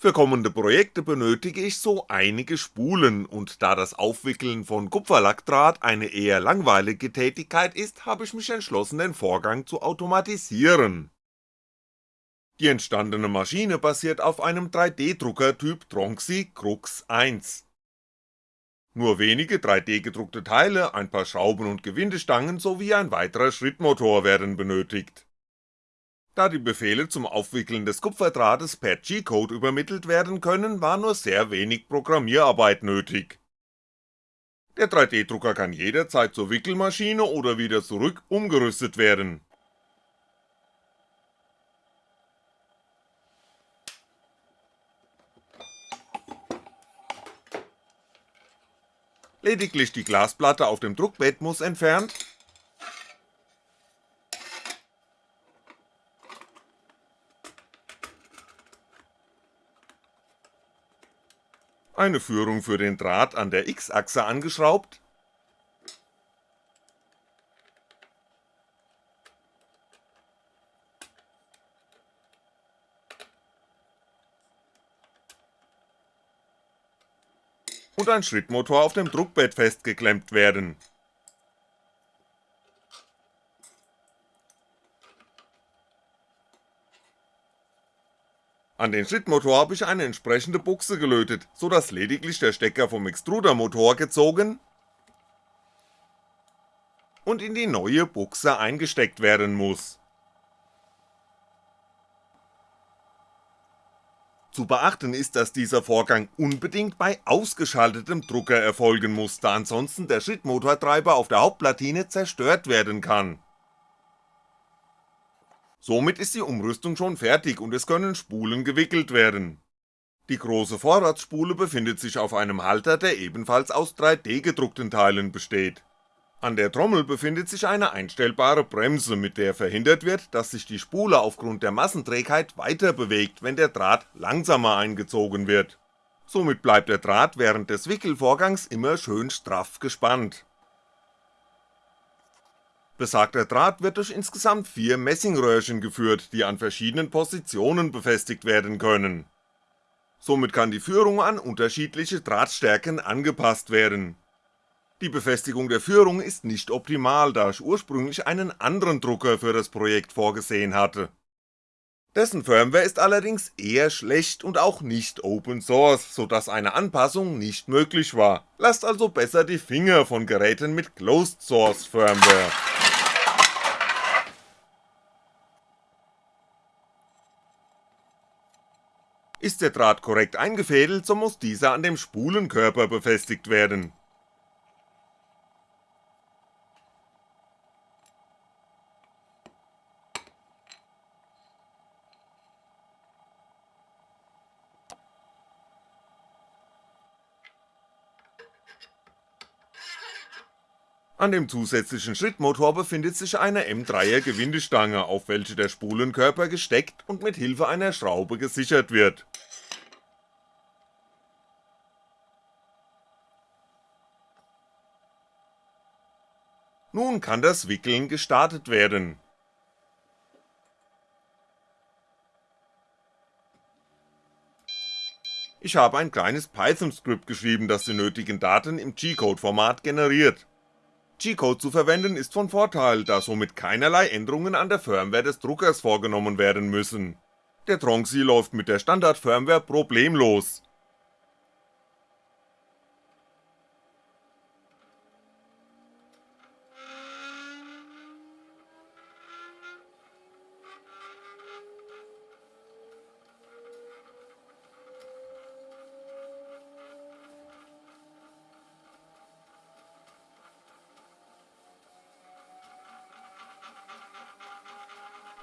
Für kommende Projekte benötige ich so einige Spulen, und da das Aufwickeln von Kupferlackdraht eine eher langweilige Tätigkeit ist, habe ich mich entschlossen den Vorgang zu automatisieren. Die entstandene Maschine basiert auf einem 3D-Drucker Typ Tronxy Crux 1. Nur wenige 3D gedruckte Teile, ein paar Schrauben und Gewindestangen sowie ein weiterer Schrittmotor werden benötigt da die Befehle zum Aufwickeln des Kupferdrahtes per G-Code übermittelt werden können, war nur sehr wenig Programmierarbeit nötig. Der 3D-Drucker kann jederzeit zur Wickelmaschine oder wieder zurück umgerüstet werden. Lediglich die Glasplatte auf dem Druckbett muss entfernt eine Führung für den Draht an der X-Achse angeschraubt. Und ein Schrittmotor auf dem Druckbett festgeklemmt werden An den Schrittmotor habe ich eine entsprechende Buchse gelötet, so dass lediglich der Stecker vom Extrudermotor gezogen und in die neue Buchse eingesteckt werden muss. Zu beachten ist, dass dieser Vorgang unbedingt bei ausgeschaltetem Drucker erfolgen muss, da ansonsten der Schrittmotortreiber auf der Hauptplatine zerstört werden kann Somit ist die Umrüstung schon fertig und es können Spulen gewickelt werden. Die große Vorratsspule befindet sich auf einem Halter, der ebenfalls aus 3D gedruckten Teilen besteht. An der Trommel befindet sich eine einstellbare Bremse, mit der verhindert wird, dass sich die Spule aufgrund der Massenträgheit weiter bewegt, wenn der Draht langsamer eingezogen wird. Somit bleibt der Draht während des Wickelvorgangs immer schön straff gespannt Besagter Draht wird durch insgesamt vier Messingröhrchen geführt, die an verschiedenen Positionen befestigt werden können. Somit kann die Führung an unterschiedliche Drahtstärken angepasst werden. Die Befestigung der Führung ist nicht optimal, da ich ursprünglich einen anderen Drucker für das Projekt vorgesehen hatte. Dessen Firmware ist allerdings eher schlecht und auch nicht Open Source, so dass eine Anpassung nicht möglich war, lasst also besser die Finger von Geräten mit Closed Source Firmware. Ist der Draht korrekt eingefädelt, so muss dieser an dem Spulenkörper befestigt werden. An dem zusätzlichen Schrittmotor befindet sich eine M3er Gewindestange, auf welche der Spulenkörper gesteckt und mit Hilfe einer Schraube gesichert wird. Nun kann das Wickeln gestartet werden. Ich habe ein kleines Python-Skript geschrieben, das die nötigen Daten im G-Code-Format generiert G-Code zu verwenden ist von Vorteil, da somit keinerlei Änderungen an der Firmware des Druckers vorgenommen werden müssen. Der Tronxy läuft mit der Standard-Firmware problemlos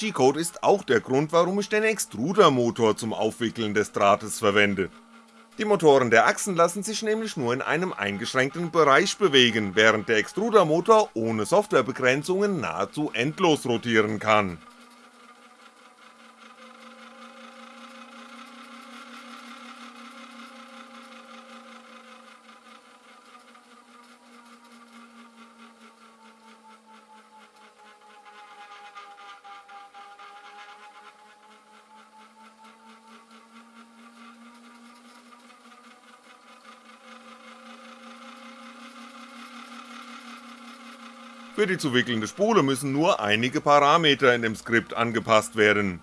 G-Code ist auch der Grund, warum ich den Extrudermotor zum Aufwickeln des Drahtes verwende. Die Motoren der Achsen lassen sich nämlich nur in einem eingeschränkten Bereich bewegen, während der Extrudermotor ohne Softwarebegrenzungen nahezu endlos rotieren kann Für die zu wickelnde Spule müssen nur einige Parameter in dem Skript angepasst werden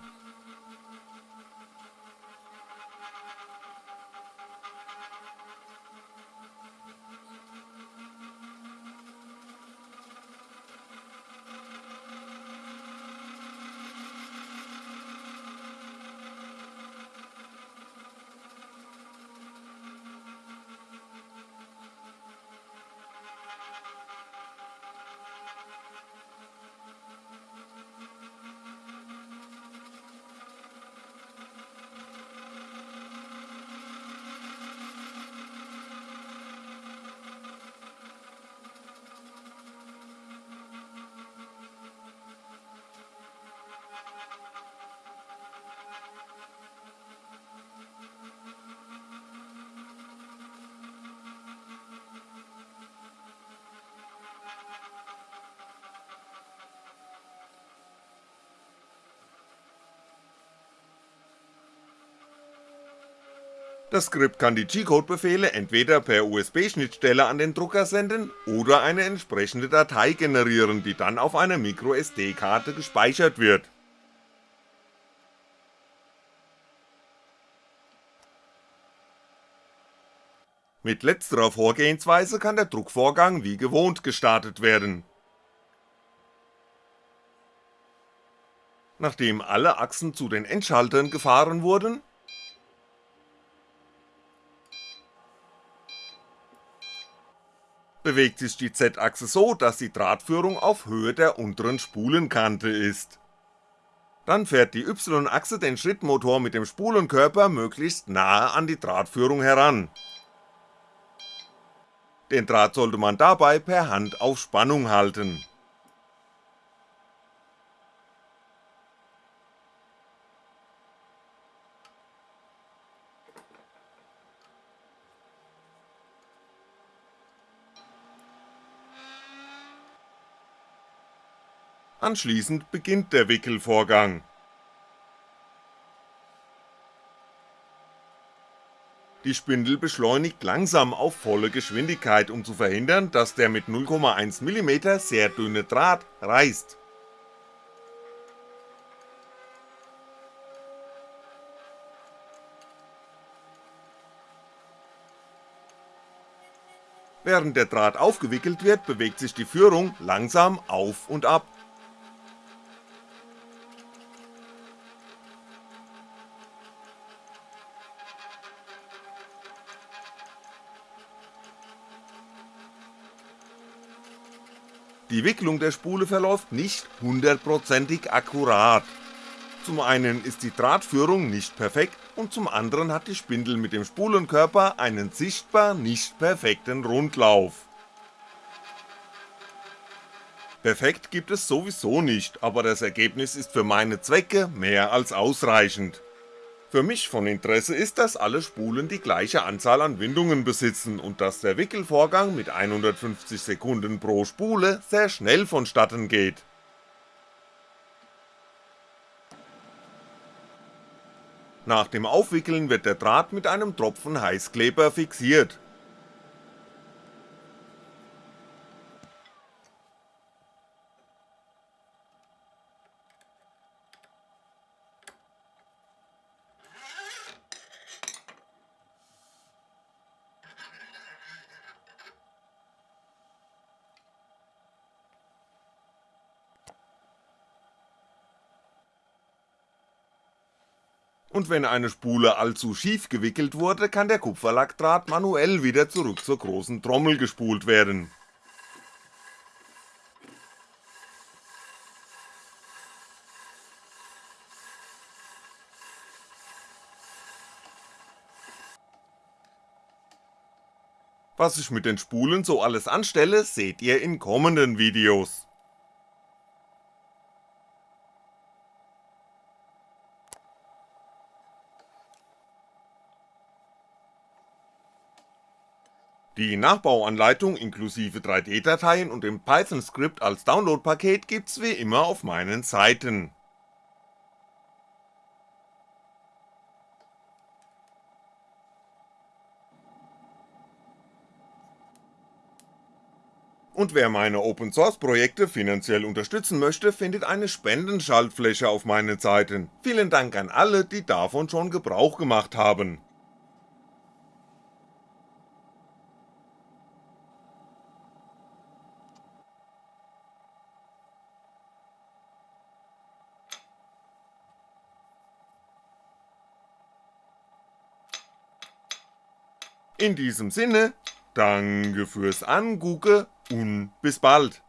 Das Skript kann die G-Code-Befehle entweder per USB-Schnittstelle an den Drucker senden oder eine entsprechende Datei generieren, die dann auf einer MicroSD-Karte gespeichert wird. Mit letzterer Vorgehensweise kann der Druckvorgang wie gewohnt gestartet werden. Nachdem alle Achsen zu den Endschaltern gefahren wurden bewegt sich die Z-Achse so, dass die Drahtführung auf Höhe der unteren Spulenkante ist. Dann fährt die Y-Achse den Schrittmotor mit dem Spulenkörper möglichst nahe an die Drahtführung heran. Den Draht sollte man dabei per Hand auf Spannung halten Anschließend beginnt der Wickelvorgang. Die Spindel beschleunigt langsam auf volle Geschwindigkeit, um zu verhindern, dass der mit 0,1mm sehr dünne Draht reißt. Während der Draht aufgewickelt wird, bewegt sich die Führung langsam auf und ab Die Wicklung der Spule verläuft nicht hundertprozentig akkurat. Zum einen ist die Drahtführung nicht perfekt und zum anderen hat die Spindel mit dem Spulenkörper einen sichtbar nicht perfekten Rundlauf. Perfekt gibt es sowieso nicht, aber das Ergebnis ist für meine Zwecke mehr als ausreichend für mich von Interesse ist, dass alle Spulen die gleiche Anzahl an Windungen besitzen und dass der Wickelvorgang mit 150 Sekunden pro Spule sehr schnell vonstatten geht. Nach dem Aufwickeln wird der Draht mit einem Tropfen Heißkleber fixiert und wenn eine Spule allzu schief gewickelt wurde, kann der Kupferlackdraht manuell wieder zurück zur großen Trommel gespult werden. Was ich mit den Spulen so alles anstelle, seht ihr in kommenden Videos. Die Nachbauanleitung inklusive 3D-Dateien und dem Python-Skript als Downloadpaket gibt's wie immer auf meinen Seiten. und wer meine Open Source Projekte finanziell unterstützen möchte, findet eine Spendenschaltfläche auf meinen Seiten. Vielen Dank an alle, die davon schon Gebrauch gemacht haben. In diesem Sinne, danke fürs Angucke und bis bald